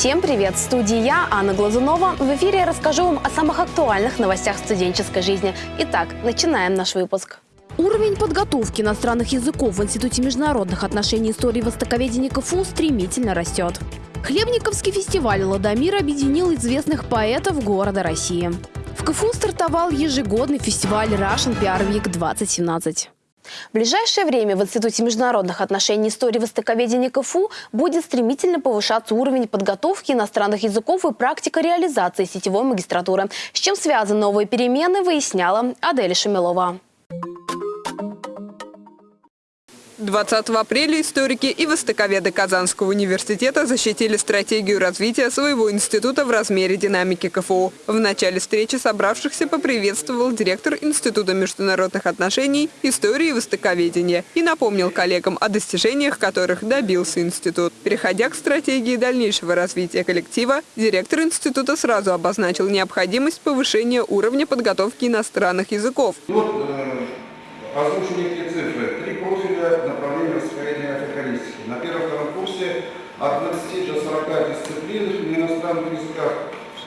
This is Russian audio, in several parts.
Всем привет! В студии я, Анна Глазунова. В эфире я расскажу вам о самых актуальных новостях студенческой жизни. Итак, начинаем наш выпуск. Уровень подготовки иностранных языков в Институте международных отношений истории востоковедения КФУ стремительно растет. Хлебниковский фестиваль «Ладомир» объединил известных поэтов города России. В КФУ стартовал ежегодный фестиваль Russian PR Week 2017. В ближайшее время в Институте международных отношений истории востоковедения КФУ будет стремительно повышаться уровень подготовки иностранных языков и практика реализации сетевой магистратуры. С чем связаны новые перемены, выясняла Адель Шамилова. 20 апреля историки и востоковеды Казанского университета защитили стратегию развития своего института в размере динамики КФУ. В начале встречи собравшихся поприветствовал директор Института международных отношений, истории и востоковедения и напомнил коллегам о достижениях, которых добился институт. Переходя к стратегии дальнейшего развития коллектива, директор института сразу обозначил необходимость повышения уровня подготовки иностранных языков. Вот, э, цифры. Профиля направления востоковедения африканистики. На первом-втором курсе от 20 до 40 дисциплин на иностранных языках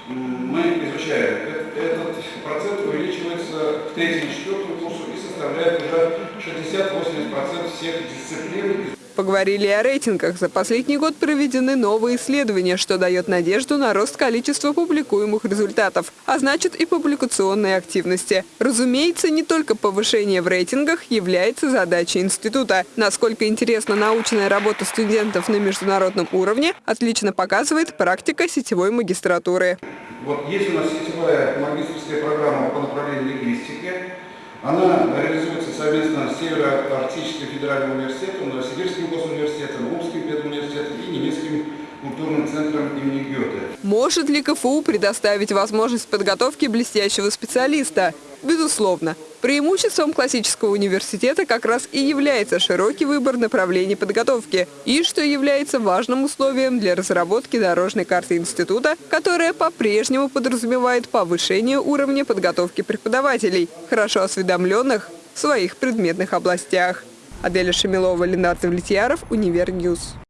мы изучаем. Этот процент увеличивается к третьему и четвертому курсу и составляет уже 60-80% всех дисциплин. Поговорили о рейтингах. За последний год проведены новые исследования, что дает надежду на рост количества публикуемых результатов, а значит и публикационной активности. Разумеется, не только повышение в рейтингах является задачей института. Насколько интересна научная работа студентов на международном уровне, отлично показывает практика сетевой магистратуры. Вот есть у нас сетевая магистрская программа по направлению лингвистики. Она реализуется совместно с Северо-Арктическим федеральным университетом, Новосибирским госуниверситетом, Омским педуниверситетом и немецким культурным центром имени Гёте. Может ли КФУ предоставить возможность подготовки блестящего специалиста? Безусловно. Преимуществом классического университета как раз и является широкий выбор направлений подготовки, и что является важным условием для разработки дорожной карты института, которая по-прежнему подразумевает повышение уровня подготовки преподавателей, хорошо осведомленных в своих предметных областях. Аделя Шамилова, Ленар Давлетьяров, Универ News.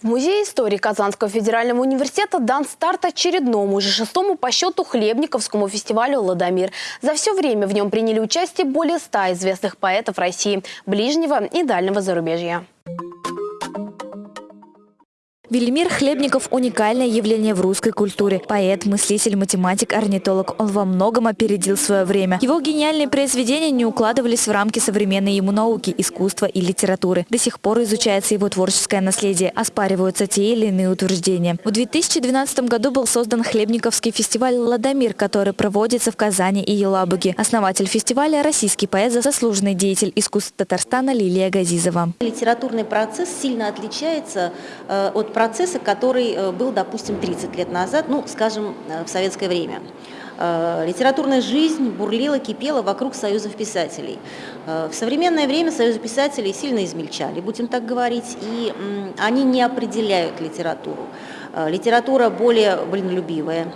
В Музее истории Казанского федерального университета дан старт очередному, уже шестому по счету Хлебниковскому фестивалю «Ладомир». За все время в нем приняли участие более ста известных поэтов России, ближнего и дальнего зарубежья. Велимир Хлебников – уникальное явление в русской культуре. Поэт, мыслитель, математик, орнитолог. Он во многом опередил свое время. Его гениальные произведения не укладывались в рамки современной ему науки, искусства и литературы. До сих пор изучается его творческое наследие, оспариваются те или иные утверждения. В 2012 году был создан Хлебниковский фестиваль «Ладомир», который проводится в Казани и Елабуге. Основатель фестиваля – российский поэт, заслуженный деятель искусств Татарстана Лилия Газизова. Литературный процесс сильно отличается э, от процесса, который э, был, допустим, 30 лет назад, ну, скажем, э, в советское время. Э, литературная жизнь бурлила, кипела вокруг союзов писателей. В современное время союзы писателей сильно измельчали, будем так говорить, и они не определяют литературу. Литература более блинолюбивая,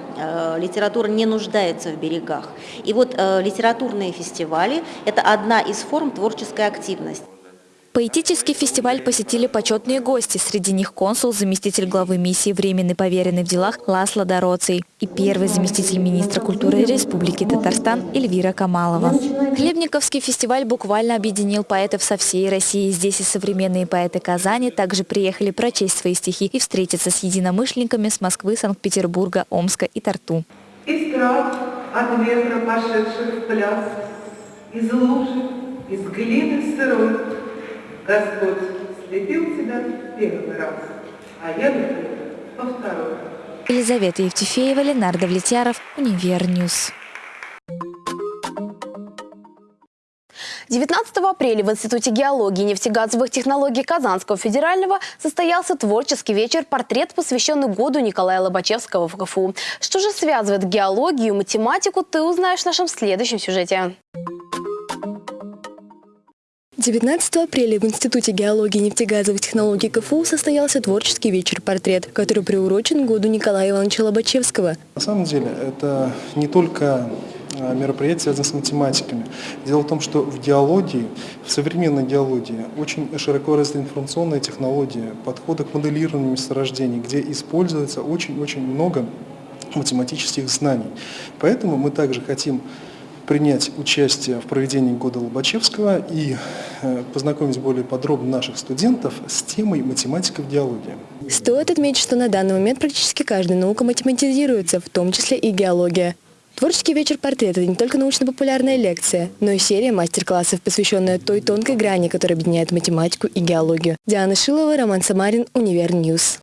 литература не нуждается в берегах. И вот литературные фестивали – это одна из форм творческой активности. Поэтический фестиваль посетили почетные гости. Среди них консул, заместитель главы миссии «Временный поверенный в делах» Ласло Дороций и первый заместитель министра культуры Республики Татарстан Эльвира Камалова. Хлебниковский фестиваль буквально объединил поэтов со всей России. Здесь и современные поэты Казани также приехали прочесть свои стихи и встретиться с единомышленниками с Москвы, Санкт-Петербурга, Омска и Тарту. Трав от ветра пошедших пляс, из лужи, из глины сырой, Господь слепил тебя первый раз, а я люблю во второй. Елизавета Евтефеева, Ленар Давлетьяров, Универ News. 19 апреля в Институте геологии и нефтегазовых технологий Казанского федерального состоялся творческий вечер «Портрет», посвященный году Николая Лобачевского в КФУ. Что же связывает геологию и математику, ты узнаешь в нашем следующем сюжете. 19 апреля в Институте геологии и нефтегазовых технологий КФУ состоялся творческий вечер «Портрет», который приурочен году Николая Ивановича Лобачевского. На самом деле это не только э, мероприятий, связанных с математиками. Дело в том, что в геологии, в современной геологии очень широко развита информационная технология, подходы к моделированию месторождений, где используется очень-очень много математических знаний. Поэтому мы также хотим принять участие в проведении года Лобачевского и э, познакомить более подробно наших студентов с темой математика в геологии. Стоит отметить, что на данный момент практически каждая наука математизируется, в том числе и геология. Творческий вечер портрета – это не только научно-популярная лекция, но и серия мастер-классов, посвященная той тонкой грани, которая объединяет математику и геологию. Диана Шилова, Роман Самарин, Универ News.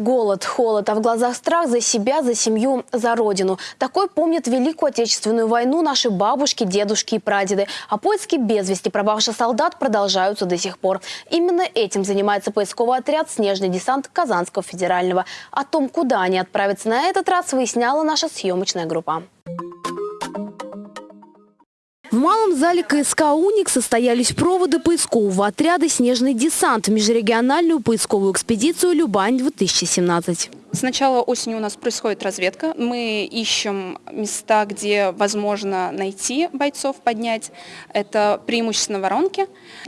Голод, холод, а в глазах страх за себя, за семью, за родину. Такой помнят Великую Отечественную войну наши бабушки, дедушки и прадеды. А поиски без вести пропавших солдат продолжаются до сих пор. Именно этим занимается поисковый отряд «Снежный десант» Казанского федерального. О том, куда они отправятся на этот раз, выясняла наша съемочная группа. Малом зале КСК «Уник» состоялись проводы поискового отряда «Снежный десант» в межрегиональную поисковую экспедицию «Любань-2017». С начала осени у нас происходит разведка. Мы ищем места, где возможно найти бойцов, поднять. Это преимущественно воронки.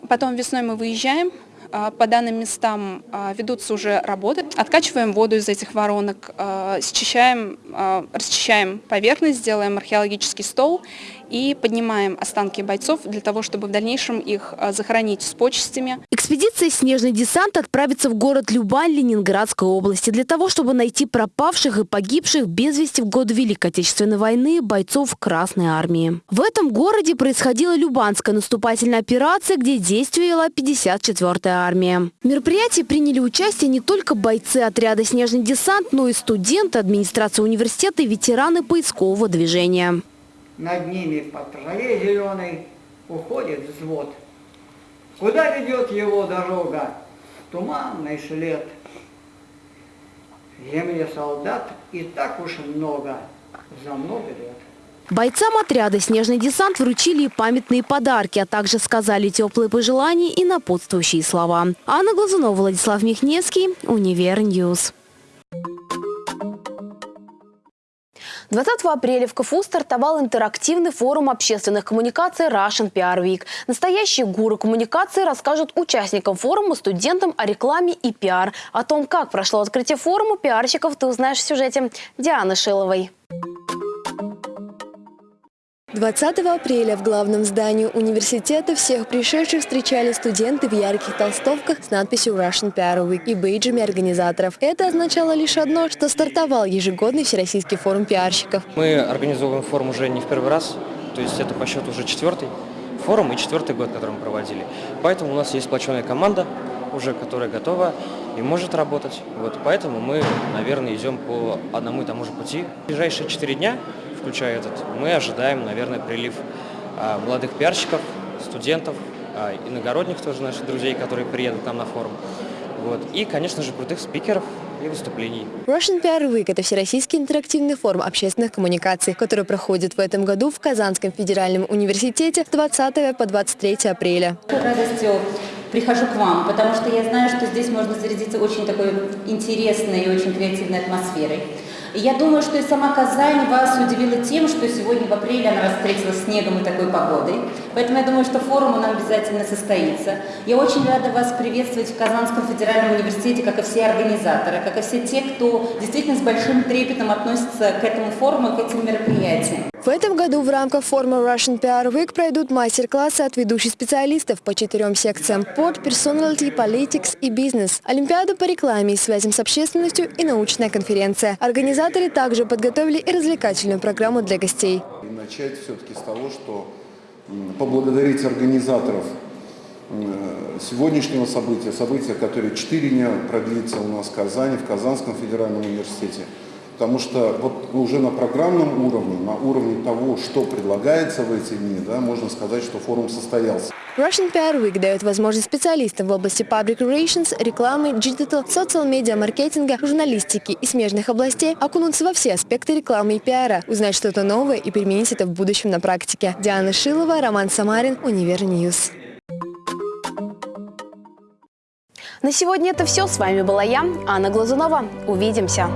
Потом весной мы выезжаем, а, по данным местам а, ведутся уже работы. Откачиваем воду из этих воронок, а, счищаем, расчищаем поверхность, делаем археологический стол и поднимаем останки бойцов для того, чтобы в дальнейшем их захоронить с почестями. Экспедиция «Снежный десант» отправится в город Любань Ленинградской области для того, чтобы найти пропавших и погибших без вести в год Великой Отечественной войны бойцов Красной Армии. В этом городе происходила Любанская наступательная операция, где действовала 54-я армия. В мероприятии приняли участие не только бойцы отряда «Снежный десант», но и студенты администрации университета и ветераны поискового движения. Над ними по траве зеленой уходит взвод. Куда ведет его дорога? Туманный след. В земле солдат и так уж много, за много лет. Бойцам отряда «Снежный десант» вручили памятные подарки, а также сказали теплые пожелания и напутствующие слова. Анна Глазунова, Владислав Михневский, Универ News. 20 апреля в КФУ стартовал интерактивный форум общественных коммуникаций Russian PR Week. Настоящие гуры коммуникации расскажут участникам форума, студентам о рекламе и пиар. О том, как прошло открытие форума пиарщиков, ты узнаешь в сюжете Дианы Шиловой. 20 апреля в главном здании университета всех пришедших встречали студенты в ярких толстовках с надписью Russian PR Week и бейджами организаторов. Это означало лишь одно, что стартовал ежегодный Всероссийский форум пиарщиков. Мы организовываем форум уже не в первый раз, то есть это по счету уже четвертый форум и четвертый год, который мы проводили. Поэтому у нас есть сплоченная команда, уже которая готова и может работать. Вот, поэтому мы, наверное, идем по одному и тому же пути. В ближайшие четыре дня включая этот, мы ожидаем, наверное, прилив а, молодых пиарщиков, студентов, а, иногородних тоже наших друзей, которые приедут к нам на форум. Вот. И, конечно же, крутых спикеров и выступлений. Russian PR Week – это всероссийский интерактивный форум общественных коммуникаций, который проходит в этом году в Казанском федеральном университете с 20 по 23 апреля. радостью прихожу к вам, потому что я знаю, что здесь можно зарядиться очень такой интересной и очень креативной атмосферой. И я думаю, что и сама Казань вас удивила тем, что сегодня в апреле она вас встретила снегом и такой погодой. Поэтому я думаю, что форум нас обязательно состоится. Я очень рада вас приветствовать в Казанском федеральном университете, как и все организаторы, как и все те, кто действительно с большим трепетом относится к этому форуму, к этим мероприятиям. В этом году в рамках форума Russian PR Week пройдут мастер-классы от ведущих специалистов по четырем секциям – Port, Personality, Politics и Business, Олимпиада по рекламе и связям с общественностью и научная конференция. Организаторы также подготовили и развлекательную программу для гостей. Начать все-таки с того, что поблагодарить организаторов сегодняшнего события, события, которое четыре дня продлится у нас в Казани, в Казанском федеральном университете – Потому что вот уже на программном уровне, на уровне того, что предлагается в эти дни, да, можно сказать, что форум состоялся. Russian PR Week дает возможность специалистам в области public relations, рекламы, digital, social media, маркетинга, журналистики и смежных областей окунуться во все аспекты рекламы и пиара, узнать что-то новое и применить это в будущем на практике. Диана Шилова, Роман Самарин, Универ News. На сегодня это все. С вами была я, Анна Глазунова. Увидимся.